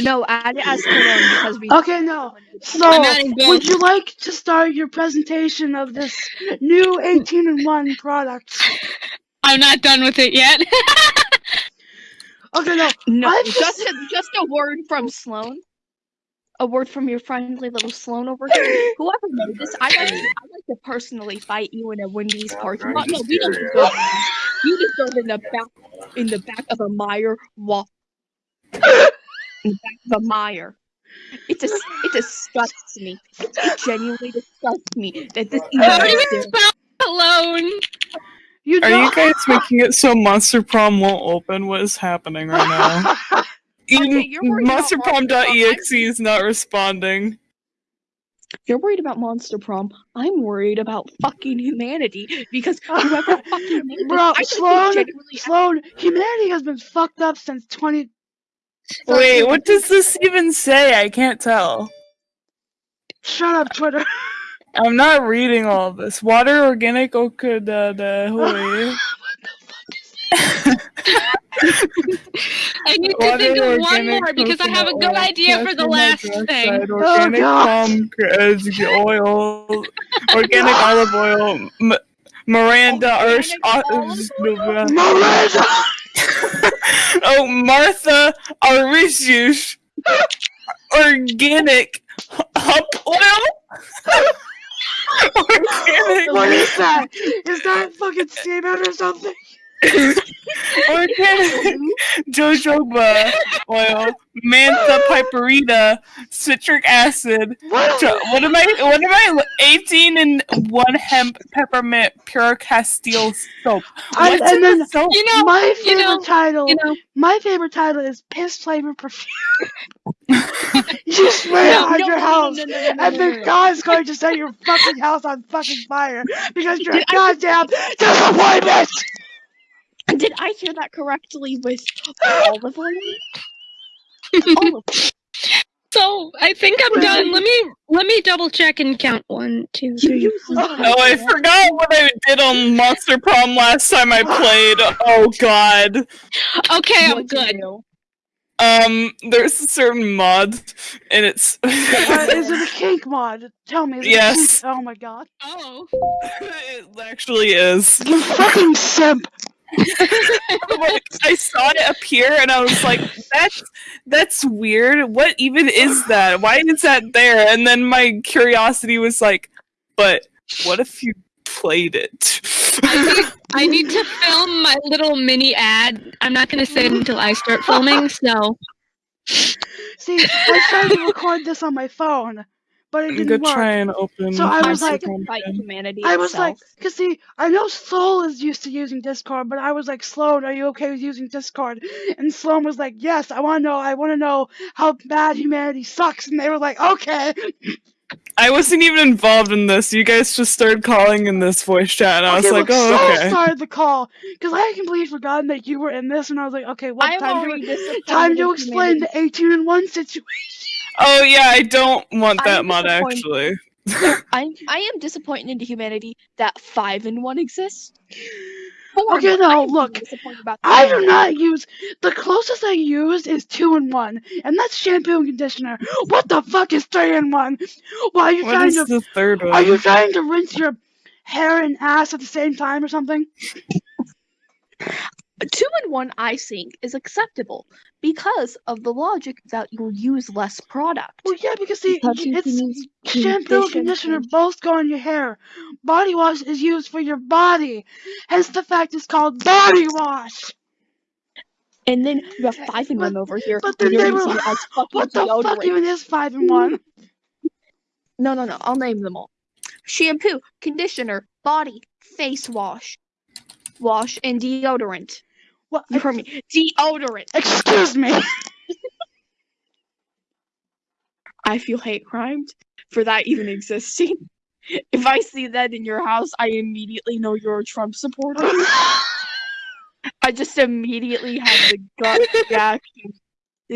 No, add it as cologne because we. Okay, no. So, I'm adding both. would you like to start your presentation of this new 18 in 1 product? I'm not done with it yet. Okay, no. No, I've just just- a, just a word from Sloan. A word from your friendly little Sloan over here. Whoever made this, I'd like, to, I'd like to personally fight you in a Wendy's parking lot. No, we don't deserve it. You deserve in the back, in the back of a Meijer wa- in the back of a Meijer. It just, it disgusts me. It genuinely disgusts me that this even How do you exists. spell alone? You Are you guys making it so Monster Prom won't open? What is happening right now? Okay, you're MonsterProm.exe is not responding. You're worried about Monster Prom. I'm worried about fucking humanity because whoever fucking made this, Bro, I think Sloan, Sloan, humanity has been fucked up since 20. Wait, what does this even say? I can't tell. Shut up, Twitter. I'm not reading all of this. Water organic okada de hui. I need to Water think of one more because I have a good oil, idea for the last thing. Organic oh, God. palm kernel oil, organic olive oil, M- Miranda Arsh. Organic Miranda! Oh, Martha Arisius. Organic hop oil. organic, What is that? Is that fucking semen or something? organic jojoba oil, mantha piperita, citric acid. What? Jo- what am I? What am I? Eighteen and one hemp peppermint pure Castile soap. I- What's in and the soap? You know, my you favorite know, title. you know. My favorite title is piss flavored perfume. you spray it No, on no, your no, no, house, no, no, no, no, and no, then no, no. God's going to set your fucking house on fucking fire because you're a goddamn disappointment. Did I hear that correctly with all of them. So I think I'm done. Let me let me double check and count one, two, You three. use Oh, I forgot what I did on Monster Prom last time I played. Oh God. Okay, I'm What'd good. Um, there's a certain mod, and it's. Uh, is it a kink mod? Tell me. Is it a Yes. Oh my god. Oh, it actually is. You fucking simp. like, I saw it appear, and I was like, "That's that's weird. What even is that? Why is that there?" And then my curiosity was like, "But what if you played it?" I need, I need to film my little mini ad. I'm not gonna say it until I start filming. So See, I tried to record this on my phone, but it didn't gonna work. try and open. So I was like- Fight humanity I was like, cause see, I know Soul is used to using Discord, but I was like, Sloan, are you okay with using Discord? And Sloan was like, yes, I want to know, I want to know how bad humanity sucks. And they were like, okay. I wasn't even involved in this. You guys just started calling in this voice chat, and I was like, look, "Oh, Soul okay." started the call, cause I had completely forgotten that you were in this, and I was like, okay, what I'm time already to disappointed time to explain the 18 and 1 situation. Oh yeah, I don't want that I'm mod actually. I'm I am disappointed into humanity that five in one exists. Okay, Four, no, I look, I do not use the closest I use is two and one, and that's shampoo and conditioner. What the fuck is three and one? Why are you What trying to the third one? Are you trying to rinse your hair and ass at the same time or something? Two in one, I think, is acceptable because of the logic that you will use less product. Well, yeah, because see, Because it's shampoo and conditioner. both go on your hair. Body wash is used for your body. Hence the fact it's called body wash. And then you have eh, five in one over here. but then they were- as What the deodorant. fuck even is five in one? No, no, no. I'll name them all. Shampoo, conditioner, body, face wash, wash, and deodorant. What? You heard me. Deodorant. Excuse me. I feel hate crimed for that even existing. If I see that in your house, I immediately know you're a Trump supporter. I just immediately have the gut reaction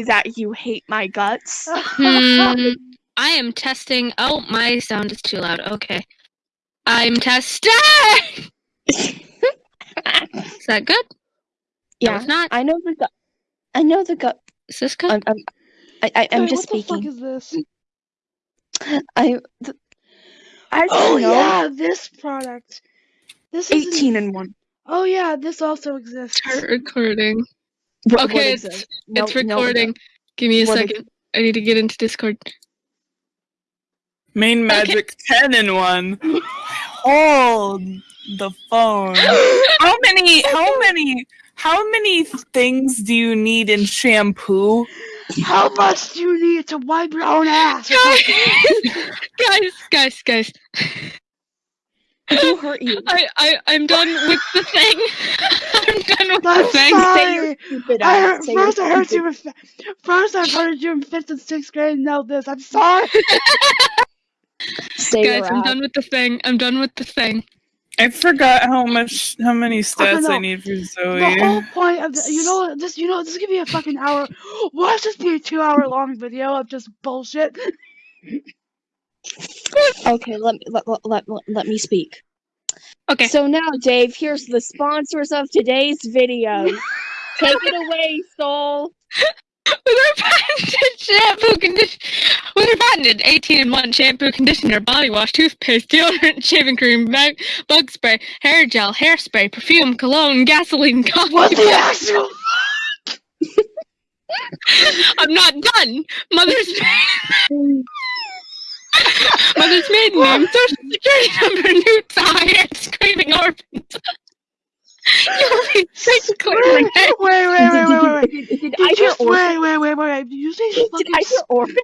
that you hate my guts. Hmm, I am testing. Oh, my sound is too loud. Okay, I'm testing. Is that good? No, yeah, it's not. I know the gut. I know the gut. Is this good? I'm, I'm, I, I I'm Wait, just what the fuck speaking. is this? I th- as Oh know, yeah, this product. This is 18 and one. Oh yeah, this also exists. Start recording. What, what Okay, it's- exists? No- it's no, no. recording. Give me a What is- second. I need to get into Discord. Main magic ten in one. Hold the phone. How many? How many? How many things do you need in shampoo? How much do you need to wipe your own ass? or guys, guys, guys. Who hurt you? I, I, I'm done with the thing. I'm done with the I'm thing. Say your sorry. stupid I heard, Say first I heard stupid- you in fi- first I heard you in fifth and sixth grade. and Now this. I'm sorry. Say Guys, your I'm ass. done with the thing. I'm done with the thing. I forgot how much, how many stats know. I need for Zoe. The Zoe. whole point of the, you know this you know this could be a fucking hour. Watch this be a two hour long video of just bullshit. Okay, let me let, let, let, let me speak. Okay. So now, Dave, here's the sponsors of today's video. Take it away, Soul. With our patented shampoo condition, with our patented 18 in 1 shampoo, conditioner, body wash, toothpaste, deodorant, shaving cream, bag, bug spray, hair gel, hairspray, perfume, cologne, gasoline, coffee. What the actual? I'm not done. Mother's Mother's maiden name, social security number, new tie, screaming orphans. You'll be Wait, for wait, days. wait, wait, wait, wait, wait. Did, did, did Did I you just, wait, wait, wait, wait, wait. Did you say Did fucking? I hear orphan?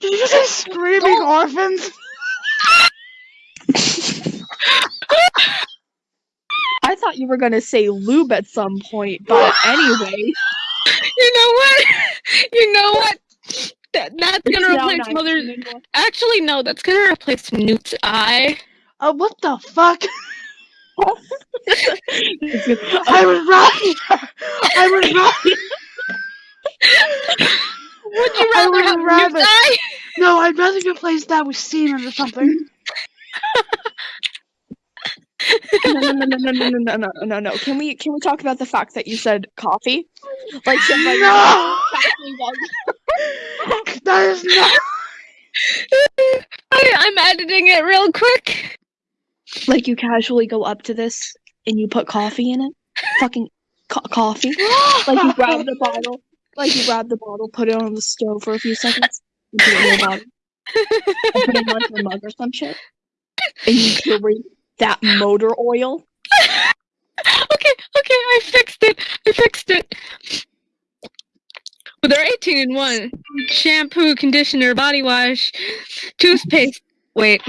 Did you just say screaming orphans? I thought you were gonna say lube at some point, but anyway. You know what? You know what? That, that's gonna now replace 19 Mother's. and. Actually, no, that's gonna replace Newt's eye. Uh, what the fuck? I was right. I was right. Would you rather have rather- eye? No, I'd rather replace that with semen or something. no, no, no, no, no, no, no, no, no, no. Can we can we talk about the fact that you said coffee? Like, so, like No! That is not. I, I'm editing it real quick. like you casually go up to this and you put coffee in it. Fucking co- coffee. Like you grab the bottle. Like you grab the bottle, put it on the stove for a few seconds, and put it in your bottle, and put it on your mug or some shit, and you carry that motor oil. okay, okay, I fixed it. I fixed it. Well, they're 18 in 1 shampoo, conditioner, body wash, toothpaste. Wait.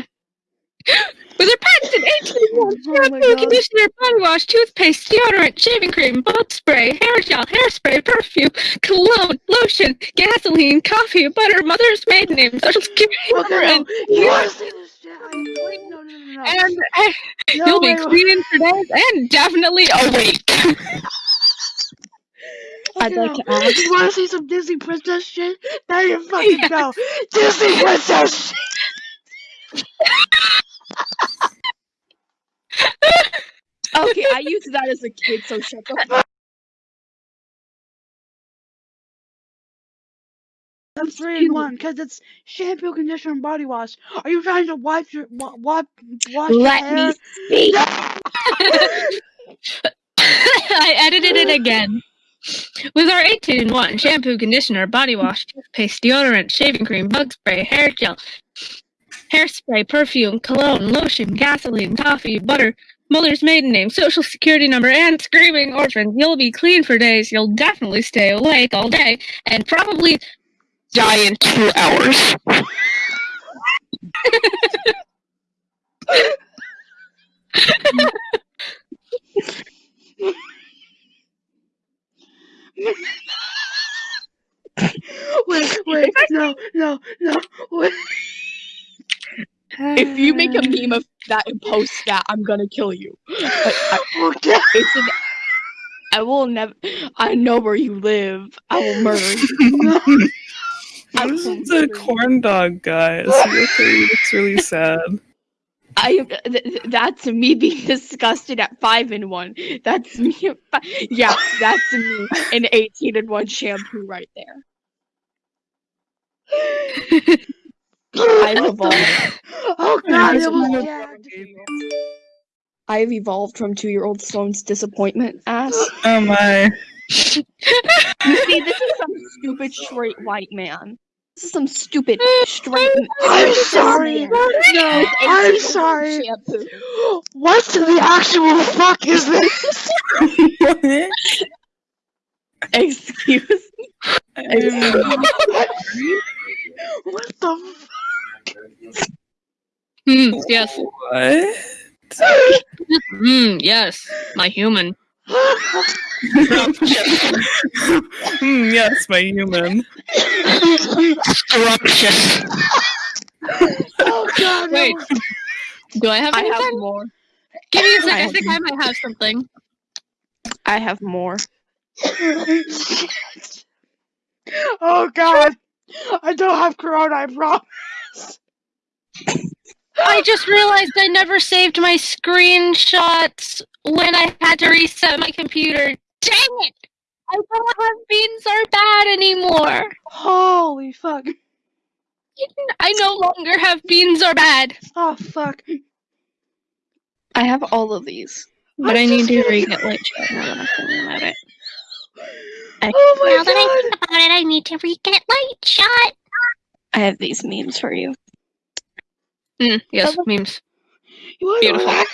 With our patented 18 in 1 Oh my shampoo, God. conditioner, body wash, toothpaste, deodorant, shaving cream, bug spray, hair gel, hairspray, perfume, cologne, lotion, gasoline, coffee, butter, mother's maiden name, social security Okay, number, no. and, You want to say this shit? I wait, no, no, no, and no, you'll be cleaning for days and definitely awake. I'd like to ask- You want to see some Disney princess shit? Now you fucking go. Disney princess shit. Okay, I used that as a kid, so shut the fuck That's three in one because it's shampoo, conditioner, and body wash. Are you trying to wipe your wa- wa- wash your Let hair? me speak. I edited it again. With our 18 in 1 shampoo, conditioner, body wash, toothpaste, deodorant, shaving cream, bug spray, hair gel, hairspray, perfume, cologne, lotion, gasoline, coffee, butter, mother's maiden name, social security number, and screaming orphans, you'll be clean for days. You'll definitely stay awake all day and probably die in two hours. Wait, wait, no, no, no. Wait. If you make a meme of that and post that, I'm gonna kill you. I, Okay. it's an, I will never. I know where you live. I will murder you. I This will is a corn dog guy. Is he okay? He looks really sad. I th- th- that's me being disgusted at five in one. That's me. fi- Yeah, that's me. An eighteen in one shampoo right there. I've evolved. oh god, I've it was evolved from two-year-old- I've evolved from two-year-old Sloane's disappointment ass. Oh my. You see, this is some stupid straight white man. This is some stupid straight. I'm sorry. man. No, I'm sorry. Shampoo. What the actual fuck is this? What? Excuse me. what the Hmm, yes. What? Hmm, yes. My human. fuck? Hmm, yes, my human. Scrumptious. oh god. Wait. Do I have I have anything? more. Give me a sec. I I think I might have something. I have more. oh god. I don't have corona, I promise. I just realized I never saved my screenshots when I had to reset my computer. Dang it! I don't have beans are bad anymore. Holy fuck. I no longer have beans are bad. Oh fuck. I have all of these. But I'm I need to kidding. re-get like chat now that I'm thinking about it. Oh my now that I god. think about it, I need to re-get Lightshot. I have these memes for you. Mm, yes, memes. What do Beautiful. I?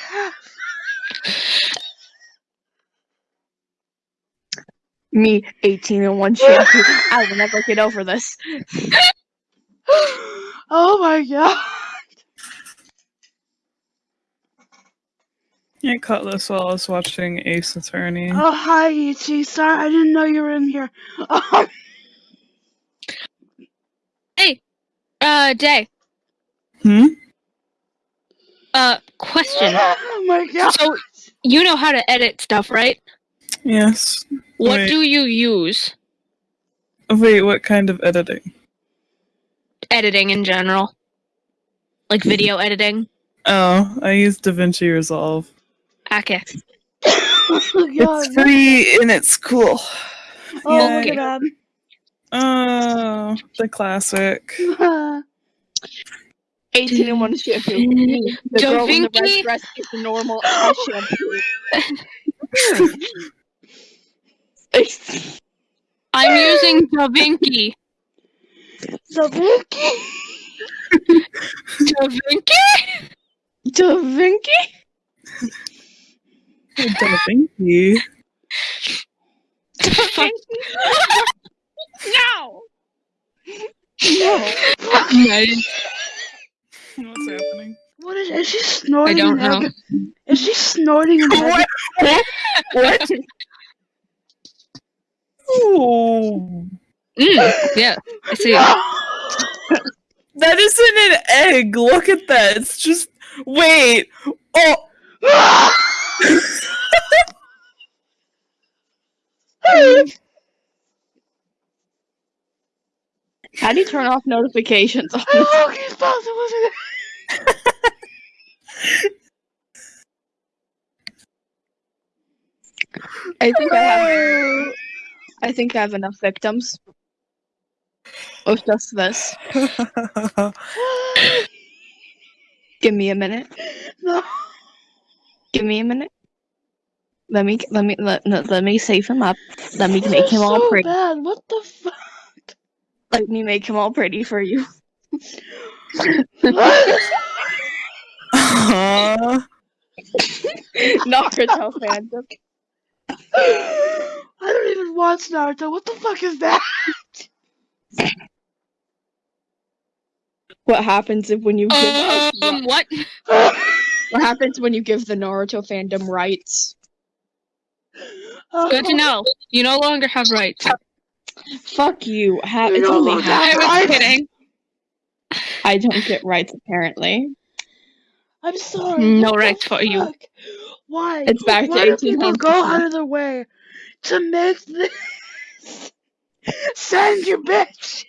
Me, 18 and one shampoo. I will never get over this. oh my god. I caught this while I was watching Ace Attorney. Oh hi Ichi. Sorry, I didn't know you were in here. Hey, Uh, Day. Hmm? Uh, question. oh my god. So, you know how to edit stuff, right? Yes. What Wait. do you use? Wait, what kind of editing? Editing in general. Like video editing. Oh, I use DaVinci Resolve. Okay. oh god. It's free and it's cool. Oh my Okay. god. Oh, the classic. 18 and one shampoo. Me, the Da girl in the red Vinci? dress is normal ass shampoo. I'm using DaVinci. So Vicky. DaVinci? Da Vinci? DaVinci. Fuck. No! No. Nice. What's happening? What is is she snorting don't an know. egg? Is she snorting an egg? What? Oh, Mm, yeah, I see. that isn't an egg. Look at that. It's just. Wait. Oh. How do you turn off notifications? He's thought it wasn't I think I have. I think I have enough victims. Of just this. Give me a minute. No. Give me a minute. Let me let me let, let, me save him up. Let me make him all so pretty. bad. What the fuck? Let me make him all pretty for you. Uh, Naruto fandom. I don't even watch Naruto. What the fuck is that? What happens if when you give us Um, what? what happens when you give the Naruto fandom rights? Good to know. You no longer have rights. Fuck you. Ha- it's only longer half. I was kidding. I don't get rights apparently. I'm sorry. Mm. No rights for you. Why? It's back to Why do people 1800s go out of their way to make this? Send your bitch.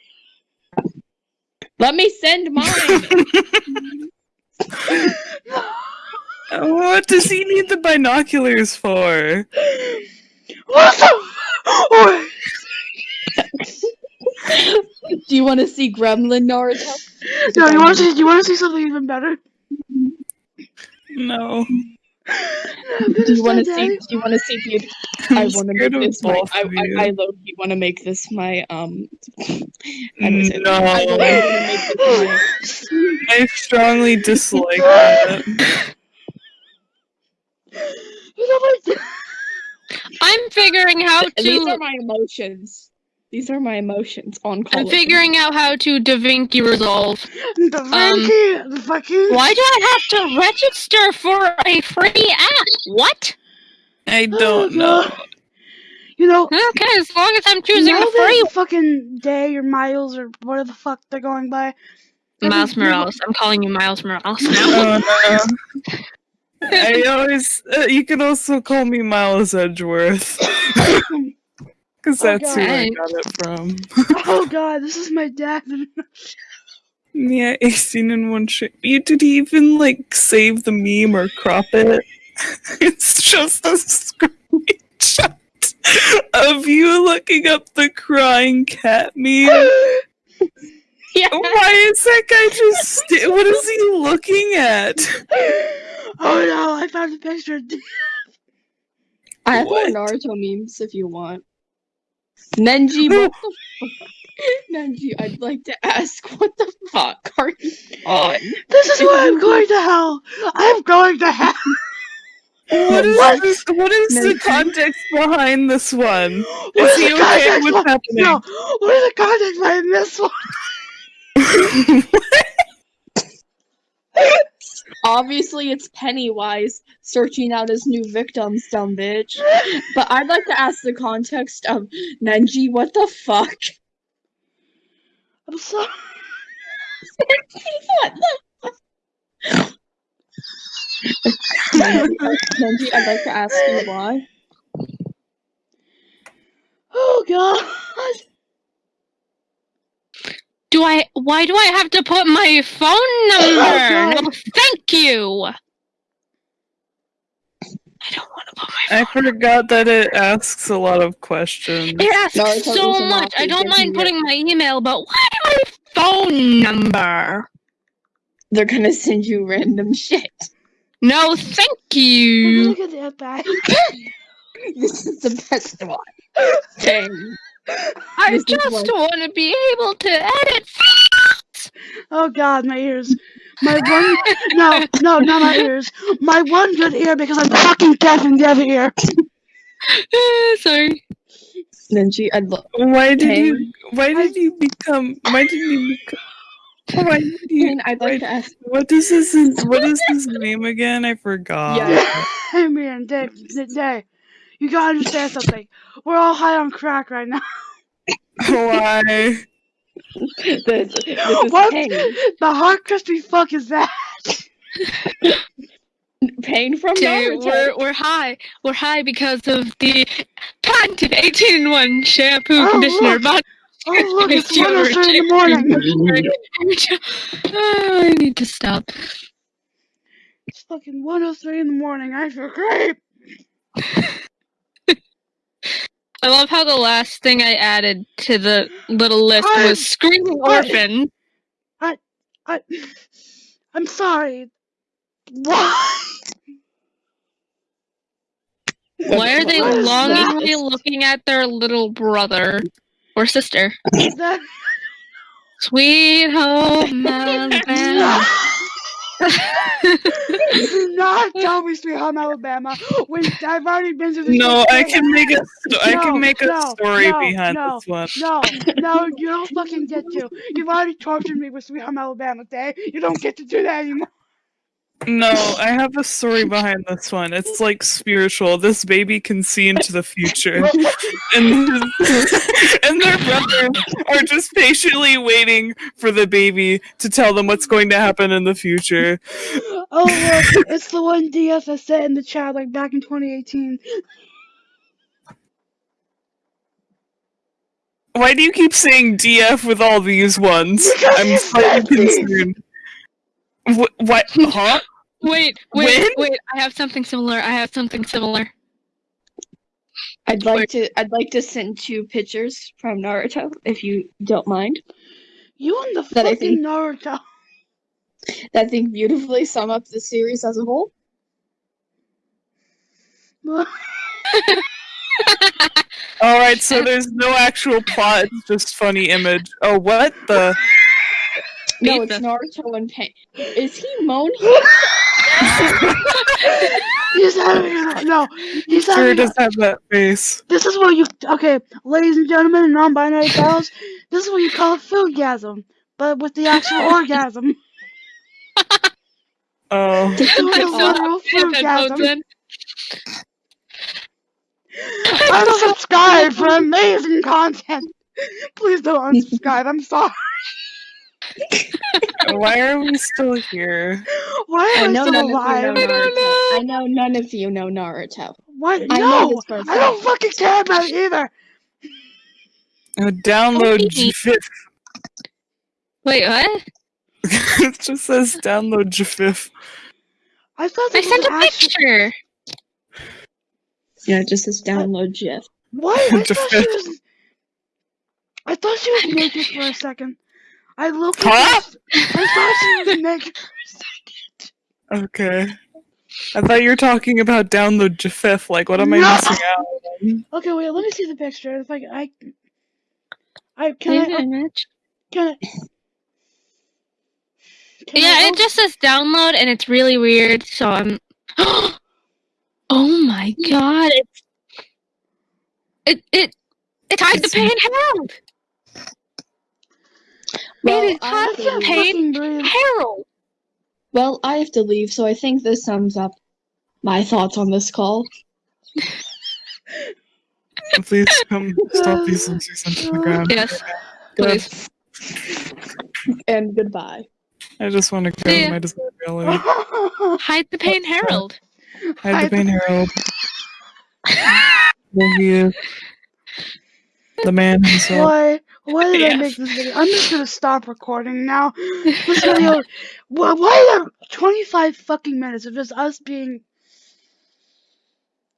Let me send mine. what does he need the binoculars for? What the? Wait. Do Do you want to see Gremlin Naruto? No, you want to see? You want to see something even better? No. Do you want to see? Do you want to see the? I want to make this my. I. I, I low key want to make this my. Um. I No. that? I low-key wanna make this my- I strongly dislike that. You know what? I'm figuring how to. These are my emotions. These are my emotions on call. I'm figuring out how to Da Vinci resolve. The Frankie, the fucking. Why do I have to register for a free app? What? I Oh, don't know. You know, Okay, as long as I'm choosing now a free that fucking day or miles or whatever the fuck they're going by. Miles every- Morales. I'm calling you Miles Morales now. Oh, no. I always. Uh, you can also call me Miles Edgeworth. Because Oh, that's who I got it from. Oh god, this is my dad. Yeah, 18 in one shape. You did he even like save the meme or crop it? it's just a screenshot of you looking up the crying cat meme. Yeah. Why is that guy just? St- what is he looking at? oh no, I found a picture. I have more What? Naruto memes if you want. Nenji, what the fuck? Nenji, I'd like to ask, what the fuck are you on? This is why I'm going to hell. I'm going to hell. What is What? this? What is the context behind this one? What Is is he the okay context with behind- happening? No, what is the context behind this one? Obviously, it's Pennywise searching out his new victims, dumb bitch. But I'd like to ask the context of Nenji, what the fuck? I'm sorry. what the fuck? Nenji, I'd like to ask you why. Oh god. Do I? Why do I have to put my phone number? God. no, thank you. I don't want to put my. I forgot that it asks a lot of questions. It asks No, it's so much. I don't mind putting my email, but why my phone number? They're gonna send you random shit. No, thank you. gonna get that back. This is the best one. Dang. I This just want to be able to edit. Oh god, my ears. My one no, no, not my ears. My one good ear because I'm fucking deaf in the other ear. Sorry. Nenji, I'd love. Why did Hey. you? Why did you become? Why did you become? Why did you? I'd why- like to ask. What is his? What is his name again? I forgot. Yeah. Hey man, Dave, Dave, you gotta understand something. We're all high on crack right now. Why? This, this is What? pain. The hot crispy fuck is that? Pain from Dude, Naruto. we're we're high. We're high because of the patented 18 in 1 shampoo, Oh, conditioner, look. body. Oh look, it's deodorant, 103 in the morning. oh, I need to stop. It's fucking 103 in the morning. I feel great. I love how the last thing I added to the little list I- was screaming I- orphan. I, I'm sorry. Why? Why are they What is longingly that? looking at their little brother or sister? Sweet home Alabama. Do not tell me Sweet Home Alabama when I've already been to the. No, I can make a. Sto- I can make a no, story no, behind no. this one. No, no, you don't fucking get to. You've already tortured me with Sweet Home Alabama, Day. You don't get to do that anymore. No, I have a story behind this one. It's like spiritual. This baby can see into the future, and and their brothers are just patiently waiting for the baby to tell them what's going to happen in the future. Oh look, it's the one DS I sent in the chat like back in 2018. Why do you keep saying DF with all these ones? Because I'm slightly concerned. Wh- what? Huh? Wait, wait, When? wait! I have something similar. I have something similar. I'd like to. I'd like to send two pictures from Naruto, if you don't mind. You and the That fucking think- Naruto. That I think beautifully sum up the series as a whole. All right, so there's no actual plot; it's just funny image. Oh, what the? No, it's Naruto and Pain. Is he moaning? He's having a, no. He's Sure having. a- does have that face. this is what you okay, ladies and gentlemen, and non-binary pals. This is what you call a foodgasm, but with the actual orgasm. Oh, This is a So- literal Headphones foodgasm. Unsubscribe for amazing content. Please don't unsubscribe. I'm sorry. why are we still here? Why I am I, know still none of you know alive? Naruto. I know none of you know Naruto. What? I No, this for a I don't fucking care about it either. Uh, download Okay. GIF. Wait, what? it just says download GIF. I thought I sent a an picture. Yeah, it just says download GIF. What? I thought she was. I thought she was naked for a second. I looked. Huh? I thought she was naked for a second. Okay. I thought you were talking about download GIF. Like, what am I missing out? on? Okay, wait. Let me see the picture. If I, I, I can Leave I, the image. can I, can Yeah, I it just says download and it's really weird, so I'm Oh my hmm. god, it's it it it's hide the pain Harold! Well, it is I I have to can't leave. pain. Harold! Well, I have to leave, so I think this sums up my thoughts on this call. Please come stop these losers into the ground. Yes, please. And goodbye. I just want to go See ya. to my desired reality. Hide the pain Harold. Hide Hide the pain, Harold. There he is. The man himself. Why? Why did I make this video? I'm just gonna stop recording now. This video. Why, why are there 25 fucking minutes of just us being?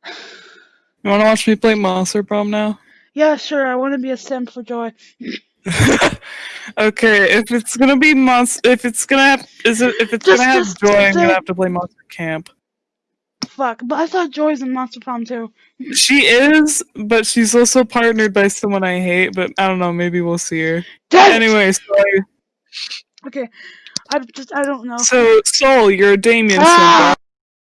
You want to watch me play Monster Prom now? Yeah, sure. I want to be a simp for joy. okay, if it's gonna be monster, if it's gonna have, is it, if it's Just- gonna have just joy, I'm gonna have to play Monster Camp. Fuck. But I thought Joy's in Monster Prom too. She is, but she's also partnered by someone I hate. But I don't know. Maybe we'll see her. Anyway, sorry. Okay. I just I don't know. So Soul, you're a Damien Ah!